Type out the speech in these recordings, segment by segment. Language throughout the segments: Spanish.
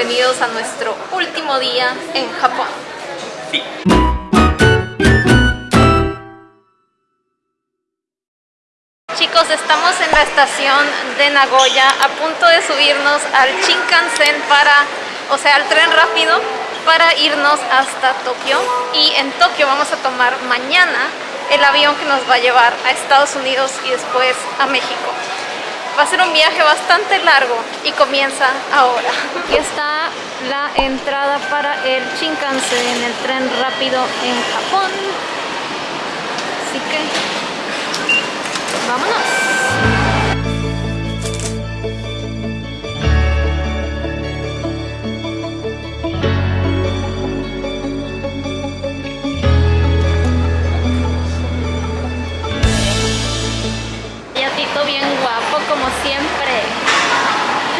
bienvenidos a nuestro último día en Japón. Sí. Chicos, estamos en la estación de Nagoya a punto de subirnos al Shinkansen para, o sea, al tren rápido para irnos hasta Tokio y en Tokio vamos a tomar mañana el avión que nos va a llevar a Estados Unidos y después a México. Va a ser un viaje bastante largo y comienza ahora. Aquí está la entrada para el Shinkansen, el tren rápido en Japón. Así que, vámonos. Como siempre.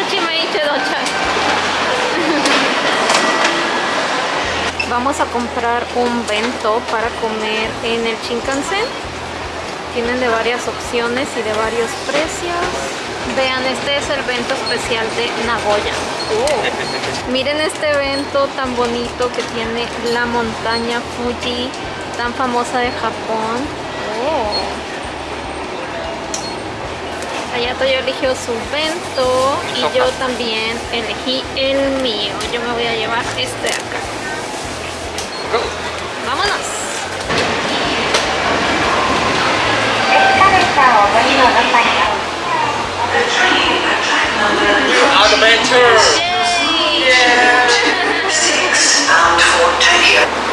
Vamos a comprar un bento para comer en el Shinkansen. Tienen de varias opciones y de varios precios. Vean, este es el bento especial de Nagoya. Oh. Miren este evento tan bonito que tiene la montaña Fuji, tan famosa de Japón. Oh. Hayato ya eligió su bento y yo también elegí el mío. Yo me voy a llevar este de acá. ¡Vámonos! Adventure.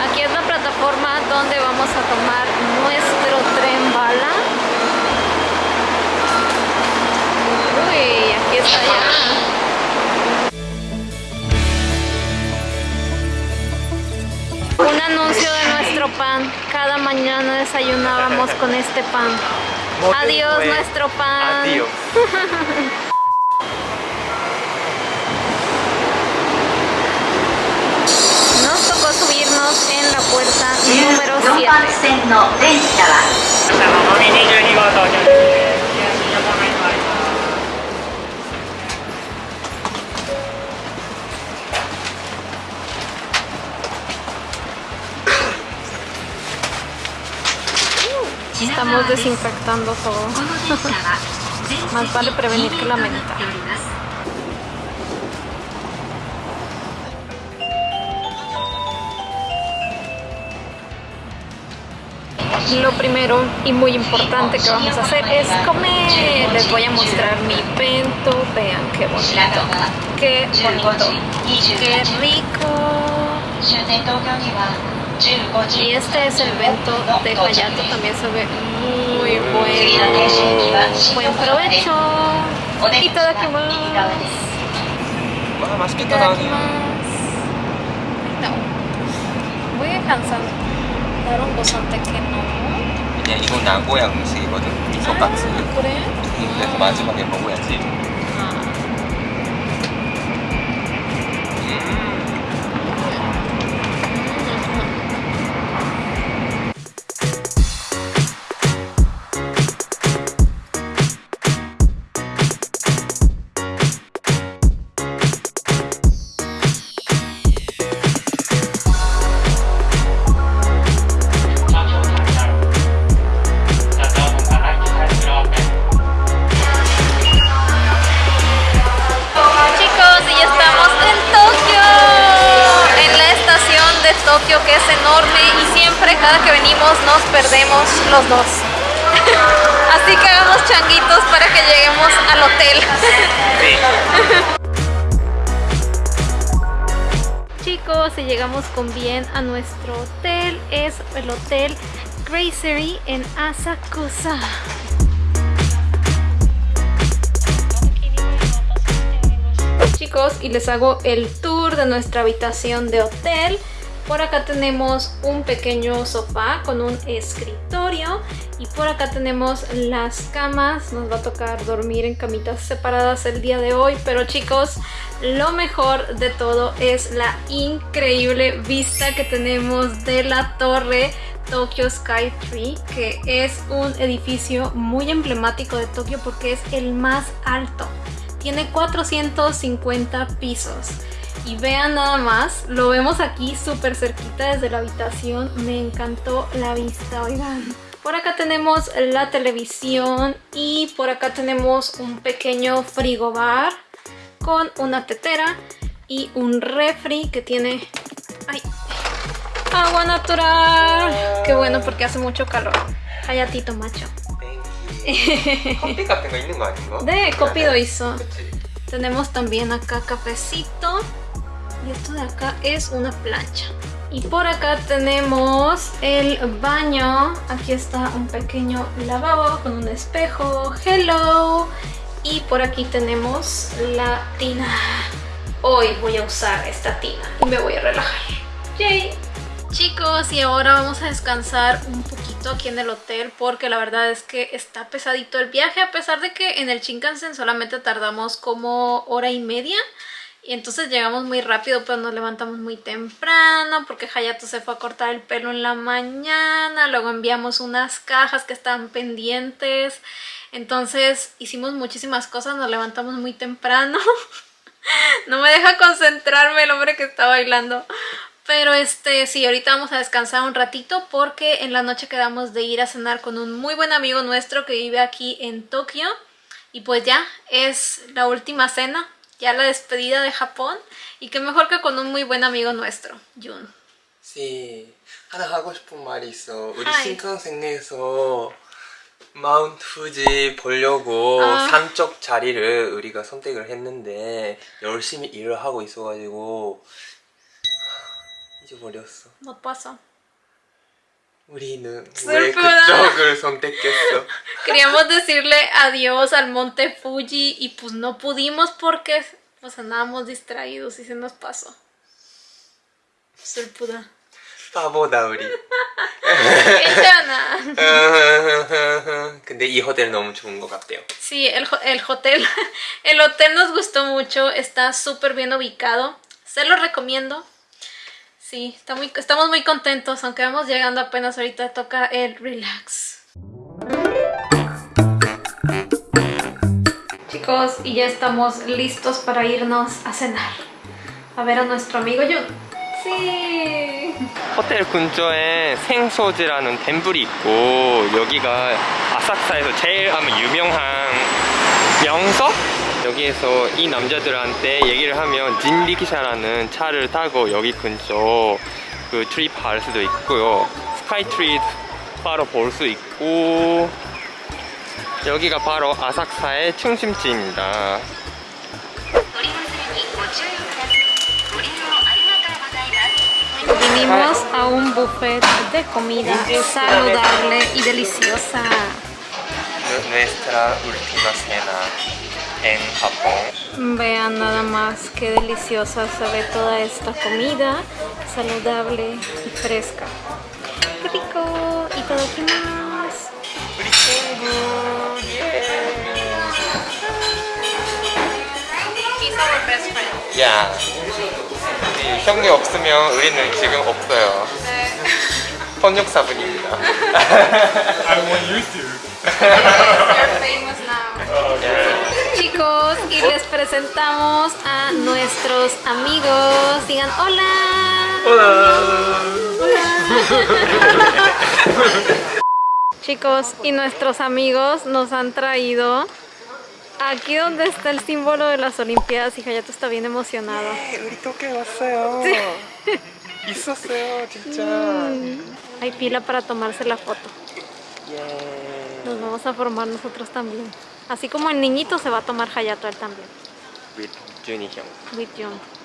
con este pan. Adiós nuestro pan. Adiós. Nos tocó subirnos en la puerta número 4番 7. Estamos desinfectando todo. Más vale prevenir que lamentar. Lo primero y muy importante que vamos a hacer es comer. Les voy a mostrar mi pento. Vean qué bonito. Qué bonito. Qué rico. Y este es el evento de Hayato, también se ve muy bueno. Buen provecho. Y más. No. Voy a cansar. Dar un gozante que no. 그냥 dos. Así que hagamos changuitos para que lleguemos al hotel. Chicos, y llegamos con bien a nuestro hotel, es el hotel Gracery en Asakusa. chicos y les hago el tour de nuestra habitación de hotel por acá tenemos un pequeño sofá con un escritorio y por acá tenemos las camas nos va a tocar dormir en camitas separadas el día de hoy pero chicos lo mejor de todo es la increíble vista que tenemos de la torre Tokyo Sky Tree, que es un edificio muy emblemático de Tokio porque es el más alto. Tiene 450 pisos y vean nada más, lo vemos aquí súper cerquita desde la habitación, me encantó la vista, oigan. Por acá tenemos la televisión y por acá tenemos un pequeño frigobar con una tetera y un refri que tiene ay, agua natural. Qué bueno porque hace mucho calor. Hayatito macho. De Copido hizo. Tenemos también acá cafecito y esto de acá es una plancha. Y por acá tenemos el baño. Aquí está un pequeño lavabo con un espejo. Hello. Y por aquí tenemos la tina. Hoy voy a usar esta tina y me voy a relajar. Yay. Chicos, y ahora vamos a descansar un poquito aquí en el hotel porque la verdad es que está pesadito el viaje a pesar de que en el Shinkansen solamente tardamos como hora y media y entonces llegamos muy rápido pero nos levantamos muy temprano porque Hayato se fue a cortar el pelo en la mañana, luego enviamos unas cajas que estaban pendientes. Entonces hicimos muchísimas cosas, nos levantamos muy temprano. No me deja concentrarme el hombre que está bailando. Pero este, sí, ahorita vamos a descansar un ratito porque en la noche quedamos de ir a cenar con un muy buen amigo nuestro que vive aquí en Tokio. Y pues ya, es la última cena, ya la despedida de Japón. Y qué mejor que con un muy buen amigo nuestro, Jun. 씨 하나 하고 싶은 말이 있어 우리 하이. 신칸센에서 마운트 fuji 보려고 아. 산쪽 자리를 우리가 선택을 했는데 열심히 일을 하고 있어가지고 잊어버렸어 No pasa. 우리는 왜 슬프다. 그쪽을 선택했어 Queríamos decirle adiós al monte Fuji y pues no pudimos porque pues andábamos distraídos y se nos pasó. Surpuda. 바보다 우리 Echana. 근데 이 호텔 너무 좋은 것 같아요 Sí, el, ho- el hotel, el hotel nos gustó mucho, está súper bien ubicado, se lo recomiendo. Sí, está muy, estamos muy contentos, aunque vamos llegando apenas ahorita toca el relax. Chicos, y ya estamos listos para irnos a cenar. A ver a nuestro amigo Jun. Sí. 호텔 근처에 생소지라는 템플이 있고 여기가 아사쿠사에서 제일 아마 유명한 명석? 여기에서 이 남자들한테 얘기를 하면 진리기샤라는 차를 타고 여기 근처 그 트립 할 수도 있고요 스카이트리 바로 볼 수 있고 여기가 바로 아삭사의 충심지입니다 Vinimos a un buffet de comida saludable y deliciosa. Nuestra última cena en Japón. Vean nada más qué deliciosa se ve toda esta comida, saludable y fresca. ¡Qué rico! ¡Y todo más! ¡Rico! best friend. 야, 우리 형이 없으면 우리는 지금 없어요. 번역사분입니다. I'm more used to. You're famous now. Chicos, y les presentamos a nuestros amigos. Digan hola. Chicos, y nuestros amigos nos han traído Aquí donde está el símbolo de las Olimpiadas, hija, ya tú está bien emocionado. Sí. Mm. Hay pila para tomarse la foto. Nos vamos a formar nosotros también. Así como el niñito se va a tomar Hayato él también. With Jun.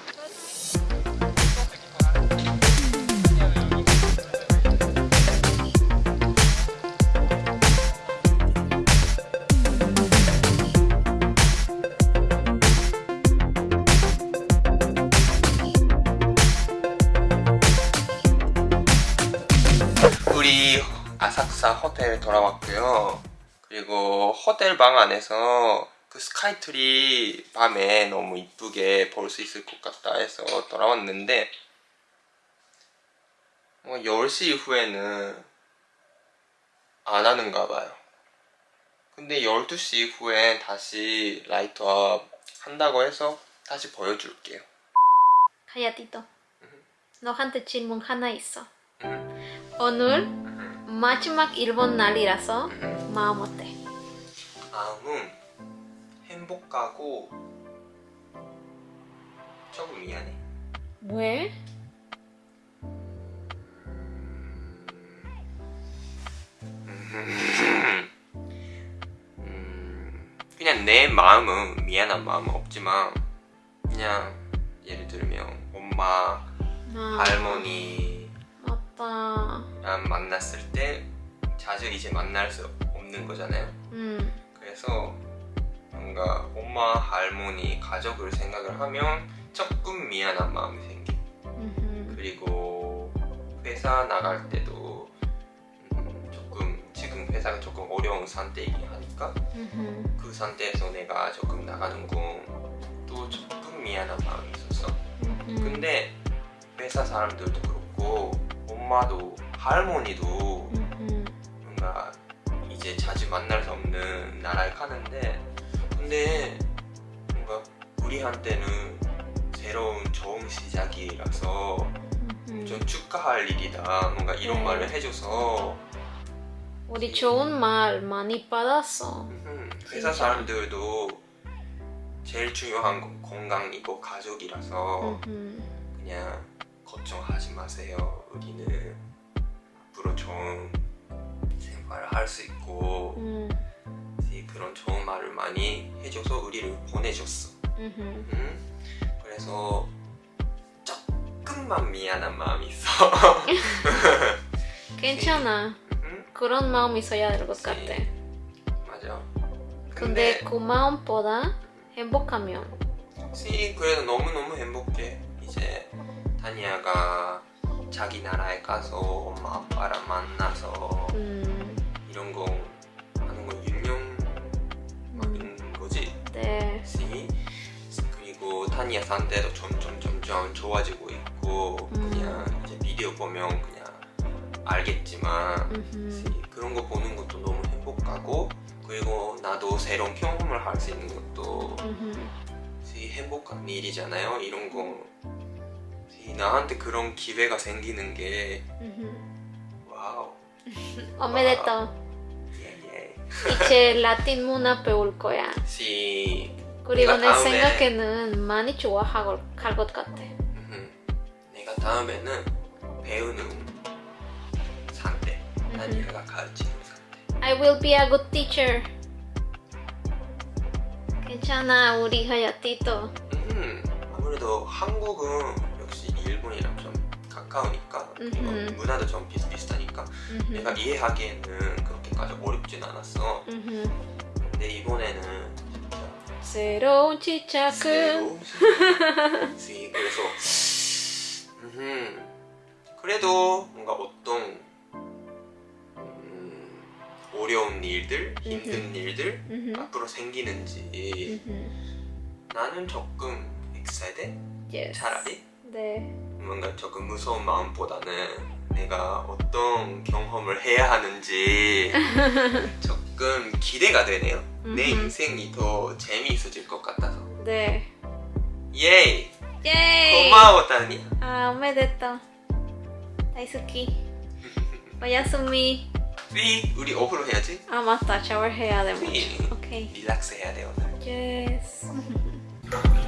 아사쿠사 호텔 돌아왔고요. 그리고 호텔 방 안에서 그 스카이트리 밤에 너무 이쁘게 볼 수 있을 것 같다 해서 돌아왔는데 뭐 10시 이후에는 안 하는가 봐요. 근데 12시 이후에 다시 라이트업 한다고 해서 다시 보여줄게요. 하야티토. 너한테 질문 하나 있어. 음, 오늘 음, 마지막 일본 날이라서 음. 마음 어때? 마음은 행복하고 조금 미안해. 왜? 음, 그냥 내 마음은 미안한 마음은 없지만 그냥 예를 들면 엄마, 아, 할머니. 랑 만났을 때 자주 이제 만날 수 없는 거잖아요. 음, 그래서 뭔가 엄마, 할머니, 가족을 생각을 하면 조금 미안한 마음이 생겨. 음흠. 그리고 회사 나갈 때도 음, 조금 지금 회사가 조금 어려운 상태이긴 하니까 음흠. 그 상태에서 내가 조금 나가는 건 또 조금 미안한 마음이 있었어. 음흠. 근데 회사 사람들도 그렇고 엄마도 할머니도 음 흠. 뭔가 이제 자주 만날 수 없는 나라에 가는데 근데 뭔가 우리한테는 새로운 좋은 시작이라서 음흠. 좀 축하할 일이다 뭔가 이런 네. 말을 해줘서 우리 좋은 말 많이 받았어. 음, 회사 진짜. 사람들도 제일 중요한 건 건강이고 가족이라서 음흠. 그냥 걱정하지 마세요 우리는 앞으로 좋은 생활을 할 수 있고 음. 이 그런 좋은 말을 많이 해줘서 우리를 보내줬어. 음? 그래서 조금만 미안한 마음이 있어. 괜찮아. 음? 그런 마음 있어야 될 것 같아. 맞아. 근데 그 마음보다 행복하면 시 그래도 너무 너무 행복해. 이제 다니아가 자기 나라에 가서 엄마 아빠랑 만나서 음, 이런 거 하는 거 유명한 거지. 네. 시 그리고 타니아 상태도 점점 점점 좋아지고 있고 음. 그냥 이제 비디오 보면 그냥 알겠지만 음흠. 시 그런 거 보는 것도 너무 행복하고 그리고 나도 새로운 경험을 할 수 있는 것도 행복한 일이잖아요 이런 거시 나한테 그런 기회가 생기는 게. 와우. 예예 이제 라틴 문화 배울 거야. 시 그리고 내 생각에는 많이 좋아할 것 같아. 음, 내가 다음에는 배우는 상태 다니엘가 가르치는 상태 I will be a good teacher. 괜찮아, 우리 하야티토. 음, 아무래도 한국은 역시 일본이랑 좀 가까우니까 음흠. 문화도 좀 비슷비슷하니까 음흠. 내가 이해하기에는 그렇게까지 어렵진 않았어 음흠. 근데 이번에는 진짜 새로운 시작은 새로운. 그래서 음, 그래도 뭔가 어떤 음, 어려운 일들, 힘든 일들. 앞으로 생기는지. 나는 조금 excited Yes. 차라리 네. 뭔가 조금 무서운 마음보다는 내가 어떤 경험을 해야 하는지 조금 기대가 되네요. 내. 인생이 더 재미있어질 것 같아서. 네. 예이! 예이! 고마워, 다니. 아, 오메데토. 다이스키. 오야스미. 삐! 우리 오후로 해야지. 아, 맞다. 샤워해야 돼. 삐! 오케이. 리락스 해야 돼, 오늘. Yes.